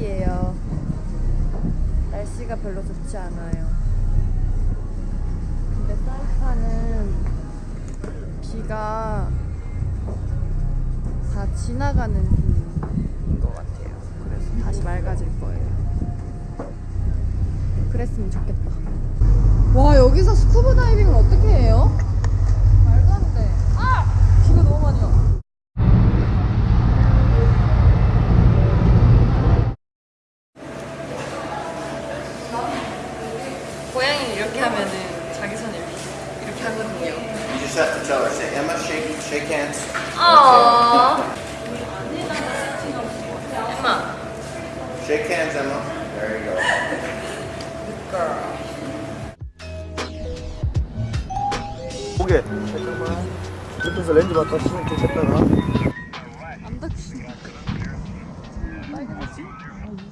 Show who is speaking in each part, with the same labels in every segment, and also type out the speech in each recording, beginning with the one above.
Speaker 1: 서울이에요. 날씨가 별로 좋지 않아요. 근데 사이판은 비가 다 지나가는 비인 것 같아요. 그래서 다시 맑아질 거예요. 그랬으면 좋겠다. 와 여기서 스쿠버 다이빙을 어떻게 해요? 고양이는 이렇게 하면은 자기 손을 이렇게, 이렇게 하거든요.
Speaker 2: You just have to tell her, say, Emma, shake, shake hands.
Speaker 1: 아. 엄마.
Speaker 2: Shake hands, Emma. There you go.
Speaker 3: 고개 잠깐만 옆에서 렌즈 받다 치면 좋겠다가
Speaker 1: 안 닦으시네. 빨개졌지? 이게 원래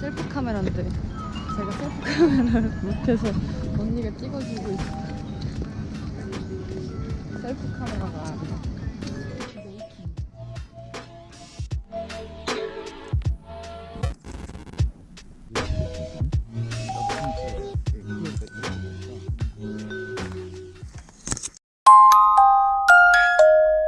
Speaker 1: 셀프 카메라인데 제가 셀프 카메라를 못해서 언니가 찍어주고 있어. 셀프 카메라가